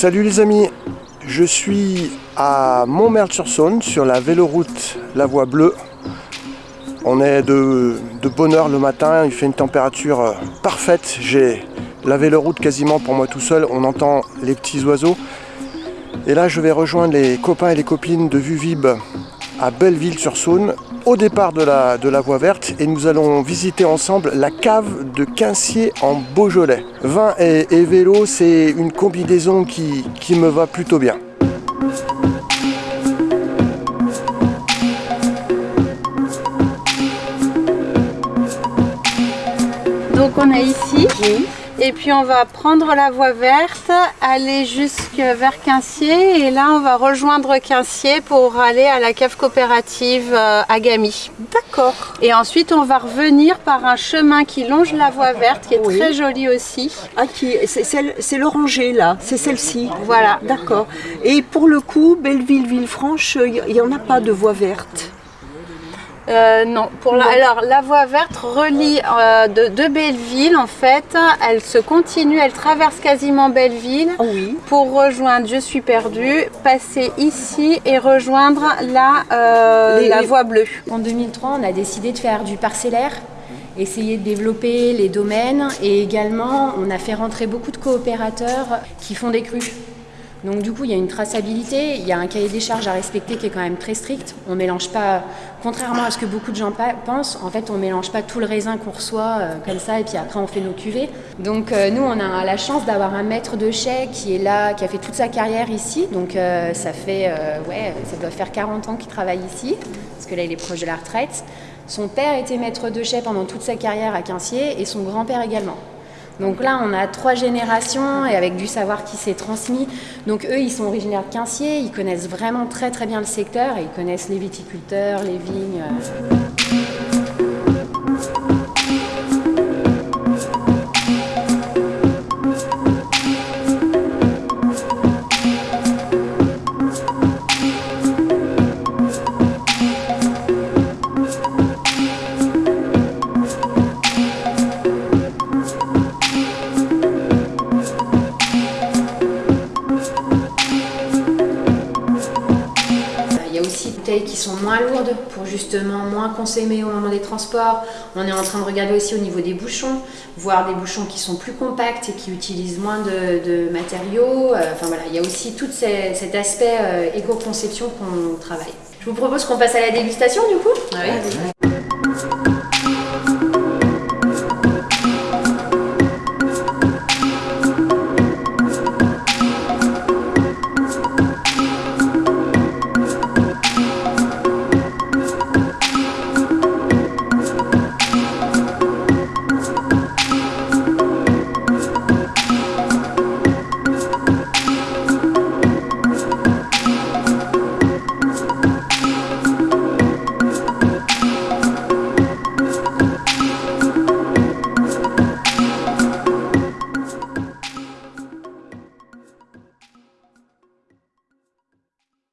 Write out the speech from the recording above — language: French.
Salut les amis, je suis à Montmerle-sur-Saône sur la véloroute La Voie Bleue. On est de, de bonne heure le matin, il fait une température euh, parfaite. J'ai la véloroute quasiment pour moi tout seul, on entend les petits oiseaux. Et là je vais rejoindre les copains et les copines de Vuvib à Belleville-sur-Saône au départ de la, de la voie verte et nous allons visiter ensemble la cave de Quincier en Beaujolais. Vin et, et vélo, c'est une combinaison qui, qui me va plutôt bien. Donc on est ici. Et puis on va prendre la voie verte, aller jusque vers Quincier et là on va rejoindre Quincier pour aller à la cave coopérative euh, à Gamy. D'accord. Et ensuite on va revenir par un chemin qui longe la voie verte qui est Oui. très joli aussi. Ah, qui, c'est l'oranger là, c'est celle-ci. Voilà. D'accord. Et pour le coup, Belleville-Villefranche, il n'y en a pas de voie verte. Euh, non, pour la, alors la voie verte relie euh, de, de Belleville en fait, elle se continue, elle traverse quasiment Belleville Ah oui. pour rejoindre Je suis perdu, passer ici et rejoindre la, euh, Les- la les- voie bleue. En 2003, on a décidé de faire du parcellaire, essayer de développer les domaines et également on a fait rentrer beaucoup de coopérateurs qui font des crues. Donc du coup, il y a une traçabilité, il y a un cahier des charges à respecter qui est quand même très strict. On mélange pas, contrairement à ce que beaucoup de gens pensent, en fait, on mélange pas tout le raisin qu'on reçoit euh, comme ça et puis après on fait nos cuvées. Donc euh, nous, on a la chance d'avoir un maître de chai qui est là, qui a fait toute sa carrière ici. Donc euh, ça fait, ouais, ça doit faire 40 ans qu'il travaille ici, parce que là, il est proche de la retraite. Son père était maître de chai pendant toute sa carrière à Quincier et son grand-père également. Donc là, on a trois générations et avec du savoir qui s'est transmis. Donc eux, ils sont originaires de Quincier, ils connaissent vraiment très très bien le secteur et ils connaissent les viticulteurs, les vignes. euh. Bouteilles qui sont moins lourdes pour justement moins consommer au moment des transports. On est en train de regarder aussi au niveau des bouchons, voir des bouchons qui sont plus compacts et qui utilisent moins de, de matériaux. Euh, Enfin voilà, il y a aussi tout ces- cet aspect euh, éco-conception qu'on travaille. Je vous propose qu'on passe à la dégustation du coup.